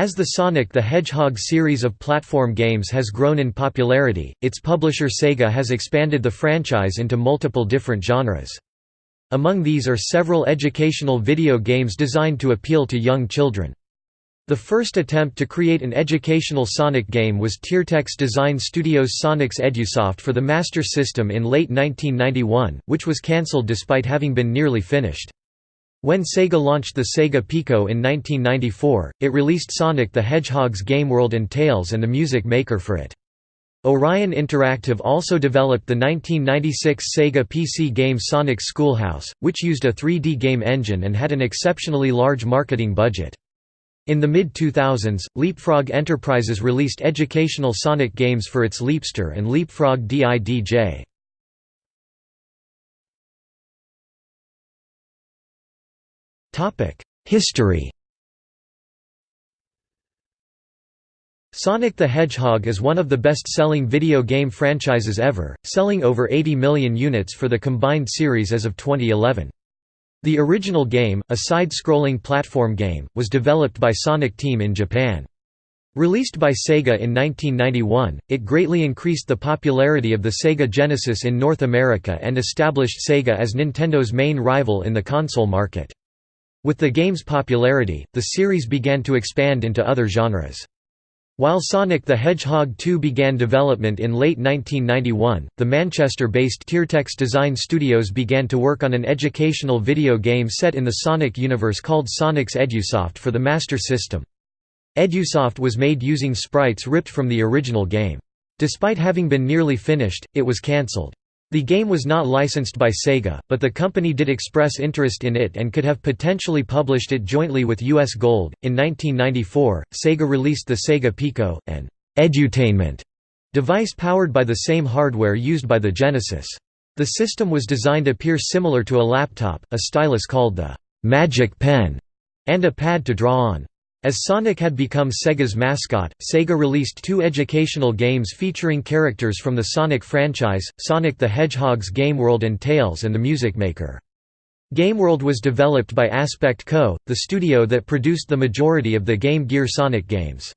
As the Sonic the Hedgehog series of platform games has grown in popularity, its publisher Sega has expanded the franchise into multiple different genres. Among these are several educational video games designed to appeal to young children. The first attempt to create an educational Sonic game was Tiertex Design Studios' Sonic's Edusoft for the Master System in late 1991, which was cancelled despite having been nearly finished. When Sega launched the Sega Pico in 1994, it released Sonic the Hedgehog's Game World and Tails and the music maker for it. Orion Interactive also developed the 1996 Sega PC game Sonic Schoolhouse, which used a 3D game engine and had an exceptionally large marketing budget. In the mid-2000s, Leapfrog Enterprises released educational Sonic games for its Leapster and Leapfrog DIDJ. History Sonic the Hedgehog is one of the best-selling video game franchises ever, selling over 80 million units for the combined series as of 2011. The original game, a side-scrolling platform game, was developed by Sonic Team in Japan. Released by Sega in 1991, it greatly increased the popularity of the Sega Genesis in North America and established Sega as Nintendo's main rival in the console market. With the game's popularity, the series began to expand into other genres. While Sonic the Hedgehog 2 began development in late 1991, the Manchester-based Tiertex Design Studios began to work on an educational video game set in the Sonic universe called Sonic's Edusoft for the Master System. Edusoft was made using sprites ripped from the original game. Despite having been nearly finished, it was cancelled. The game was not licensed by Sega, but the company did express interest in it and could have potentially published it jointly with US Gold. In 1994, Sega released the Sega Pico, an edutainment device powered by the same hardware used by the Genesis. The system was designed to appear similar to a laptop, a stylus called the Magic Pen, and a pad to draw on. As Sonic had become Sega's mascot, Sega released two educational games featuring characters from the Sonic franchise, Sonic the Hedgehog's Game World and Tails and the Music Maker. Game World was developed by Aspect Co., the studio that produced the majority of the Game Gear Sonic games.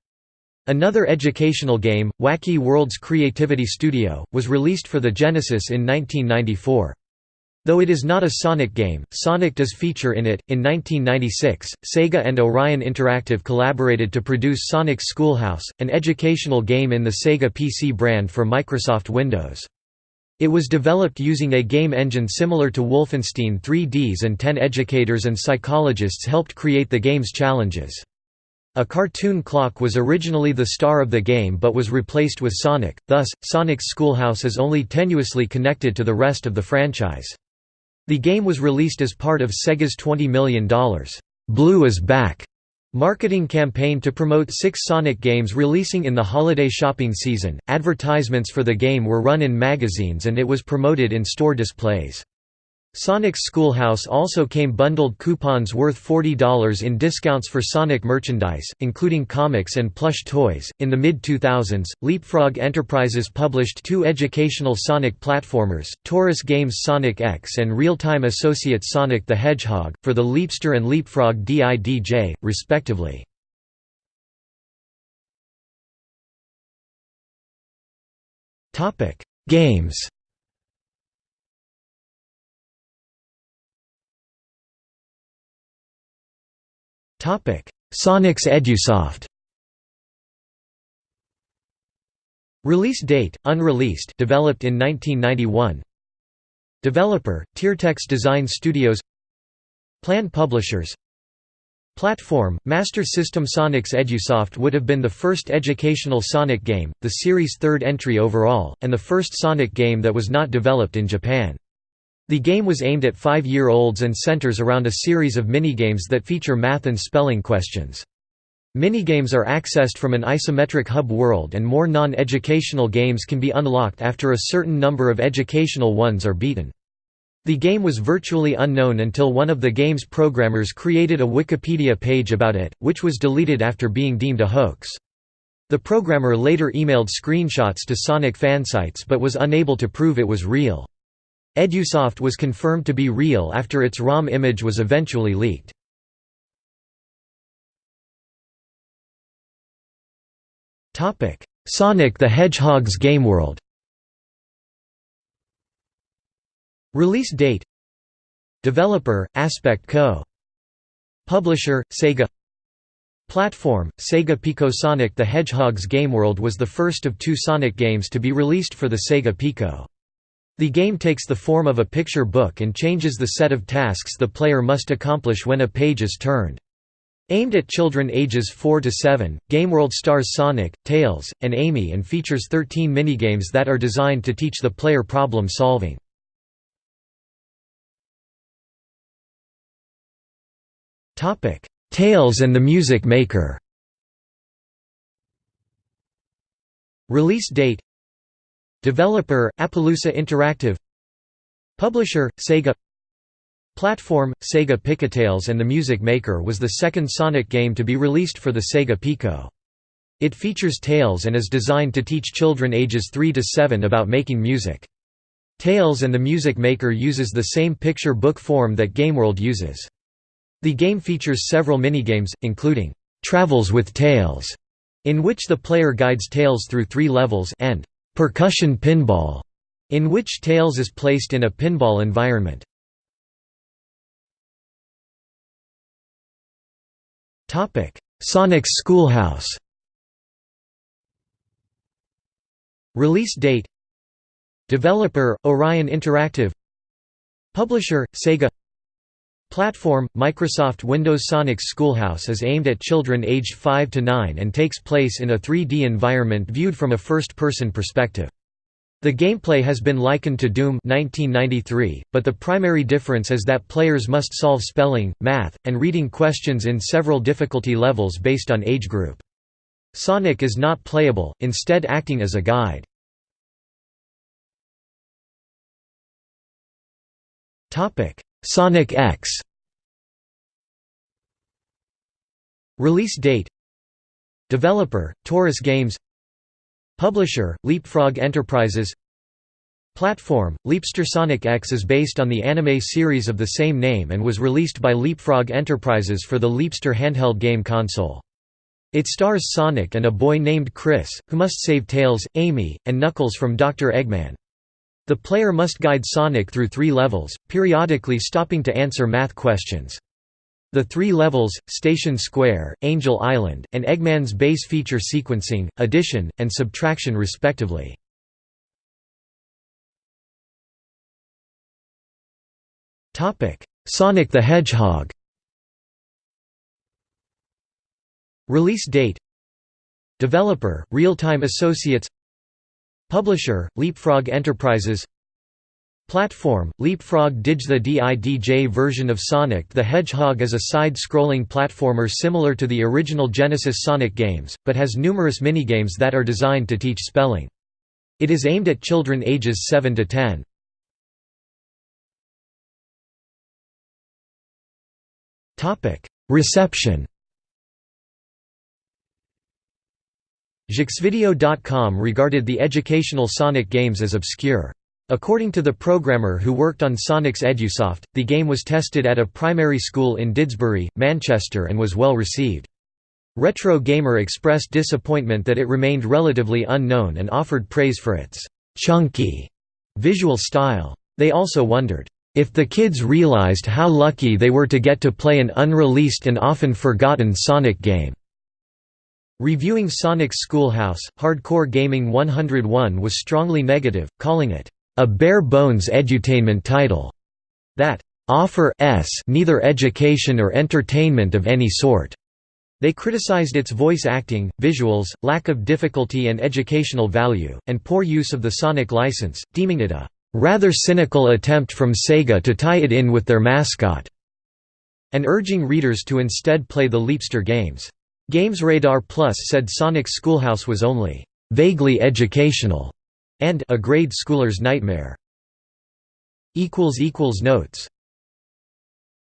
Another educational game, Wacky Worlds Creativity Studio, was released for the Genesis in 1994. Though it is not a Sonic game, Sonic does feature in it. In 1996, Sega and Orion Interactive collaborated to produce Sonic's Schoolhouse, an educational game in the Sega PC brand for Microsoft Windows. It was developed using a game engine similar to Wolfenstein 3Ds and 10 educators and psychologists helped create the game's challenges. A cartoon clock was originally the star of the game but was replaced with Sonic, thus, Sonic's Schoolhouse is only tenuously connected to the rest of the franchise. The game was released as part of Sega's $20 million, "'Blue is Back' marketing campaign to promote six Sonic games releasing in the holiday shopping season. Advertisements for the game were run in magazines and it was promoted in store displays. Sonic's Schoolhouse also came bundled coupons worth $40 in discounts for Sonic merchandise, including comics and plush toys. In the mid 2000s, Leapfrog Enterprises published two educational Sonic platformers, Torus Games Sonic X and Real Time Associates Sonic the Hedgehog, for the Leapster and Leapfrog DIDJ, respectively. Games Sonic's Edusoft. Release date, unreleased developed in 1991 Developer, Tiertex Design Studios. Plan publishers. Platform, Master System Sonic's Edusoft would have been the first educational Sonic game, the series' third entry overall, and the first Sonic game that was not developed in Japan. The game was aimed at five-year-olds and centers around a series of minigames that feature math and spelling questions. Minigames are accessed from an isometric hub world and more non-educational games can be unlocked after a certain number of educational ones are beaten. The game was virtually unknown until one of the game's programmers created a Wikipedia page about it, which was deleted after being deemed a hoax. The programmer later emailed screenshots to Sonic fansites but was unable to prove it was real. Edusoft was confirmed to be real after its ROM image was eventually leaked. Sonic the Hedgehog's Game World Release date Developer, Aspect Co. Publisher, Sega Platform, Sega Pico Sonic the Hedgehog's Game World was the first of two Sonic games to be released for the Sega Pico. The game takes the form of a picture book and changes the set of tasks the player must accomplish when a page is turned. Aimed at children ages 4 to 7, GameWorld stars Sonic, Tails, and Amy and features 13 minigames that are designed to teach the player problem solving. Tails and the Music Maker Release date Developer, Appaloosa Interactive Publisher, Sega Platform, Sega Pico Tails and the Music Maker was the second Sonic game to be released for the Sega Pico. It features Tails and is designed to teach children ages 3 to 7 about making music. Tails and the Music Maker uses the same picture book form that GameWorld uses. The game features several minigames, including, "'Travels with Tails", in which the player guides Tails through three levels and "'Percussion Pinball", in which Tails is placed in a pinball environment. Sonic's Schoolhouse. Release date. Developer, Orion Interactive. Publisher, Sega Platform, Microsoft Windows Sonic's Schoolhouse is aimed at children aged 5 to 9 and takes place in a 3D environment viewed from a first-person perspective. The gameplay has been likened to Doom 1993, but the primary difference is that players must solve spelling, math, and reading questions in several difficulty levels based on age group. Sonic is not playable, instead acting as a guide. Sonic X Release date Developer, Torus Games Publisher, Leapfrog Enterprises Platform, Leapster Sonic X is based on the anime series of the same name and was released by Leapfrog Enterprises for the Leapster handheld game console. It stars Sonic and a boy named Chris, who must save Tails, Amy, and Knuckles from Dr. Eggman. The player must guide Sonic through three levels, periodically stopping to answer math questions. The three levels, Station Square, Angel Island, and Eggman's base feature sequencing, addition, and subtraction respectively. Sonic the Hedgehog Release date Developer, Real-Time Associates Publisher, Leapfrog Enterprises Platform, Leapfrog Didj The DIDJ version of Sonic the Hedgehog is a side-scrolling platformer similar to the original Genesis Sonic games, but has numerous minigames that are designed to teach spelling. It is aimed at children ages 7 to 10. Reception Jeuxvideo.com regarded the educational Sonic games as obscure. According to the programmer who worked on Sonic's Edusoft, the game was tested at a primary school in Didsbury, Manchester and was well received. Retro Gamer expressed disappointment that it remained relatively unknown and offered praise for its «chunky» visual style. They also wondered, "...if the kids realized how lucky they were to get to play an unreleased and often forgotten Sonic game." Reviewing Sonic's Schoolhouse, Hardcore Gaming 101 was strongly negative, calling it a bare-bones edutainment title that offer s neither education or entertainment of any sort. They criticized its voice acting, visuals, lack of difficulty and educational value, and poor use of the Sonic license, deeming it a rather cynical attempt from Sega to tie it in with their mascot, and urging readers to instead play the Leapster games. GamesRadar Plus said Sonic's Schoolhouse was only vaguely educational and a grade schooler's nightmare. Notes